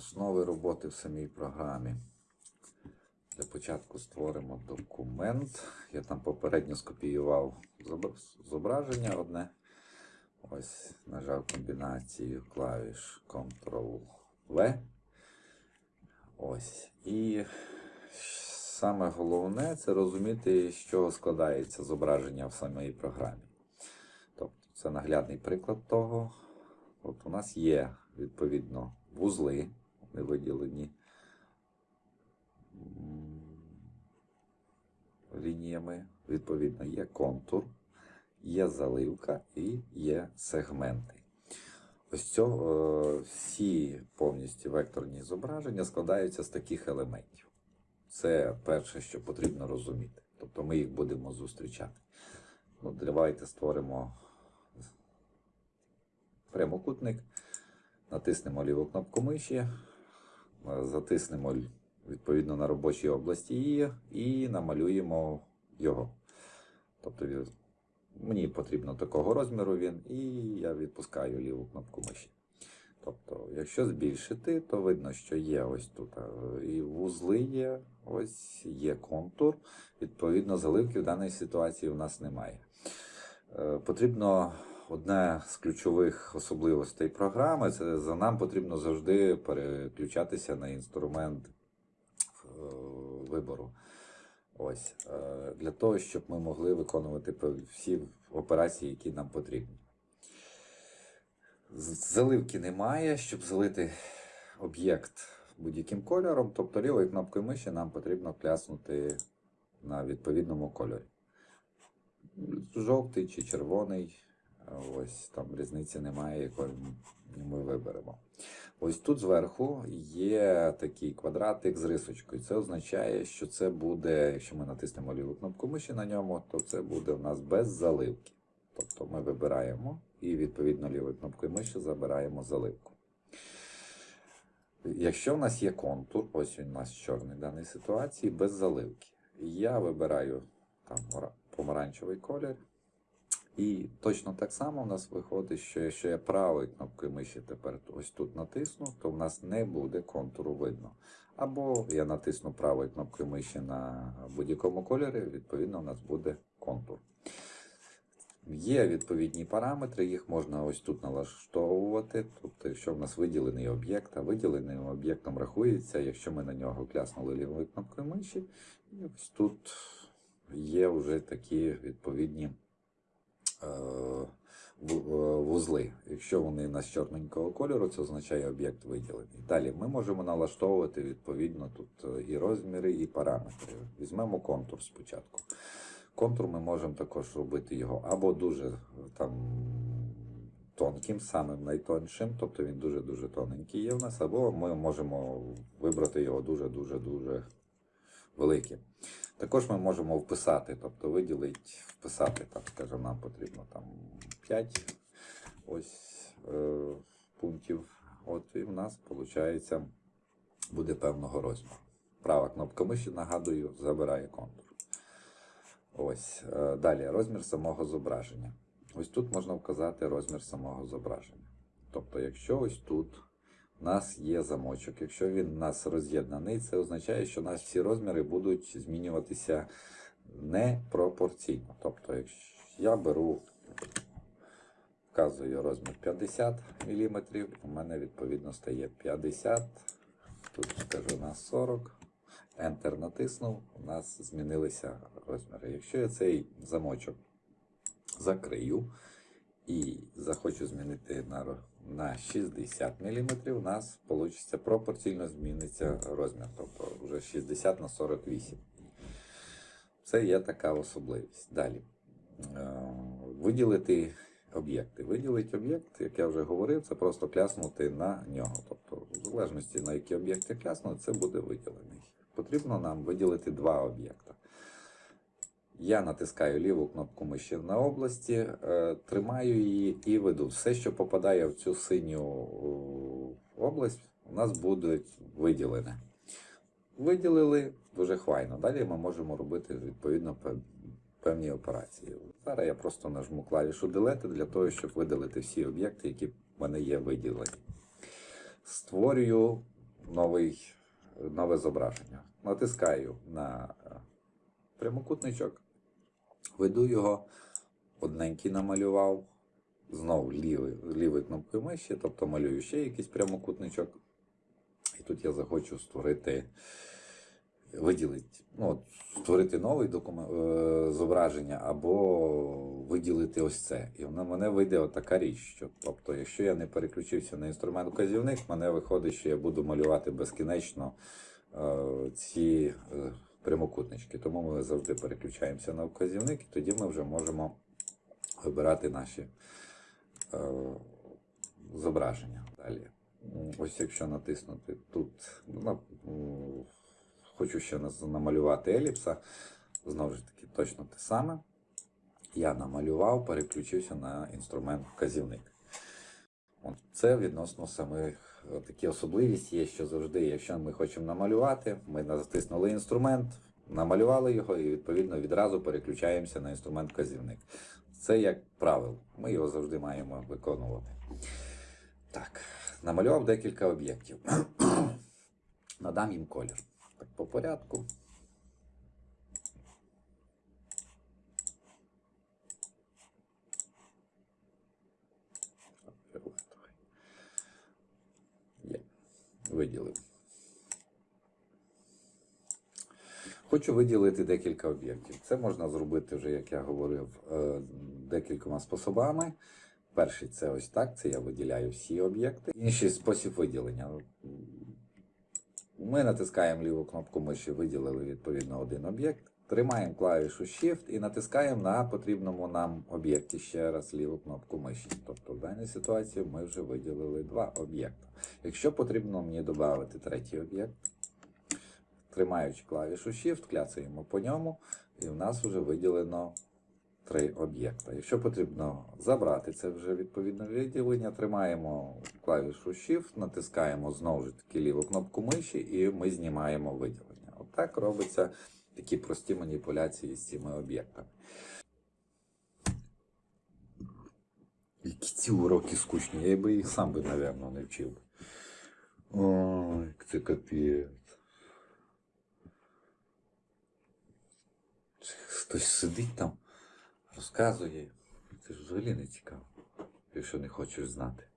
основи роботи в самій програмі. Для початку створимо документ. Я там попередньо скопіював зображення одне. Ось нажав комбінацію клавіш Ctrl-V. Ось. І саме головне це розуміти, з чого складається зображення в самій програмі. Тобто це наглядний приклад того. От у нас є відповідно вузли, вони виділені лініями. Відповідно, є контур, є заливка і є сегменти. Ось цього, е, всі повністю векторні зображення складаються з таких елементів. Це перше, що потрібно розуміти. Тобто ми їх будемо зустрічати. Ну, давайте створимо прямокутник, натиснемо ліву кнопку миші, затиснемо відповідно на робочій області її і намалюємо його. Тобто мені потрібно такого розміру він, і я відпускаю ліву кнопку миші. Тобто, якщо збільшити, то видно, що є ось тут е, і вузли є, ось є контур. Відповідно, заливки в даній ситуації у нас немає. Е, Потрібно одна з ключових особливостей програми це за нам потрібно завжди переключатися на інструмент е, вибору. Ось е, для того, щоб ми могли виконувати всі операції, які нам потрібні. Заливки немає, щоб залити об'єкт будь-яким кольором, тобто лівою кнопкою миші нам потрібно кляснути на відповідному кольорі. Жовтий чи червоний, ось там різниці немає, якою ми виберемо. Ось тут зверху є такий квадратик з рисочкою. Це означає, що це буде, якщо ми натиснемо ліву кнопку миші на ньому, то це буде у нас без заливки. Тобто ми вибираємо і відповідно лівою кнопкою миші забираємо заливку. Якщо в нас є контур, ось він у нас чорний в даній ситуації, без заливки. Я вибираю там помаранчевий колір. І точно так само в нас виходить, що якщо я правою кнопкою миші тепер ось тут натисну, то в нас не буде контуру видно. Або я натисну правою кнопкою миші на будь-якому кольорі, відповідно, у нас буде контур. Є відповідні параметри, їх можна ось тут налаштовувати. Тобто, якщо в нас виділений об'єкт, а виділеним об'єктом рахується, якщо ми на нього кляснули лівою кнопкою миші, і ось тут є вже такі відповідні вузли. Якщо вони у нас чорненького кольору, це означає об'єкт виділений. Далі ми можемо налаштовувати відповідно тут е, і розміри, і параметри. Візьмемо контур спочатку. Контур ми можемо також робити його або дуже е, там тонким, самим найтоншим, тобто він дуже-дуже тоненький є в нас, або ми можемо вибрати його дуже-дуже-дуже великим. Також ми можемо вписати, тобто виділити, вписати, там, скажімо, нам потрібно там 5 ось, е, пунктів. От і в нас, виходить, буде певного розміру. Права кнопка миші, нагадую, забирає контур. Ось. е, Далі розмір самого зображення. Ось тут можна вказати розмір самого зображення. Тобто, якщо ось тут у нас є замочок, якщо він у нас роз'єднаний, це означає, що у нас всі розміри будуть змінюватися непропорційно. Тобто, якщо я беру, вказую розмір 50 мм, у мене відповідно стає 50, тут скажу на 40. Enter натиснув, у нас змінилися розміри. Якщо я цей замочок закрию і захочу змінити на, на 60 мм, у нас вийде пропорційно зміниться розмір, тобто вже 60 на 48. Це є така особливість. Далі. Е, Виділити об'єкти. Виділити об'єкт, як я вже говорив, це просто кляснути на нього. Тобто, в залежності на який об'єкт я клясну, це буде виділений. Потрібно нам виділити два об'єкта. Я натискаю ліву кнопку миші на області, е, тримаю її і веду. Все, що попадає в цю синю е, область, у нас буде виділене. Виділили дуже хвайно. Далі ми можемо робити відповідно певні операції. Зараз я просто нажму клавішу Delete для того, щоб видалити всі об'єкти, які в мене є виділені. Створюю новий, нове зображення. Натискаю на е, прямокутничок, веду його, одненький намалював, знову лівий, лівою кнопкою миші, тобто малюю ще якийсь прямокутничок. І тут я захочу створити, виділити, ну, от, створити документ, е, зображення або виділити ось це. І в мене вийде отака річ. Що, тобто, якщо я не переключився на інструмент вказівник, в мене виходить, що я буду малювати безкінечно е, ці е, прямокутнички. Тому ми завжди переключаємося на вказівник, і тоді ми вже можемо вибирати наші е, зображення далі. Ось якщо натиснути тут, ну, м, хочу ще намалювати еліпса, знову ж таки, точно те саме. Я намалював, переключився на інструмент вказівник. Це відносно самих такі особливість є, що завжди, якщо ми хочемо намалювати, ми натиснули інструмент, намалювали його і відповідно відразу переключаємося на інструмент вказівник. Це як правило, ми його завжди маємо виконувати. Так, намалював декілька об'єктів. Надам їм колір. Так, по порядку. Фіолетовий. Є. Виділив. Хочу виділити декілька об'єктів. Це можна зробити вже, як я говорив, е, декількома способами. Перший це ось так, це я виділяю всі об'єкти. Інший спосіб виділення. Ми натискаємо ліву кнопку миші, виділили відповідно один об'єкт. Тримаємо клавішу Shift і натискаємо на потрібному нам об'єкті ще раз ліву кнопку миші. Тобто в даній ситуації ми вже виділили два об'єкти. Якщо потрібно мені додати третій об'єкт, тримаючи клавішу Shift, кляцаємо по ньому, і в нас вже виділено три об'єкта. Якщо потрібно забрати це вже відповідне виділення, тримаємо клавішу Shift, натискаємо знову ж таки ліву кнопку миші і ми знімаємо виділення. Отак робиться такі прості маніпуляції з цими об'єктами. Які ці уроки скучні, я би їх сам би, напевно, не вчив. Ой, це капець. Хтось сидить там, розказує. Це ж взагалі не цікаво, якщо не хочеш знати.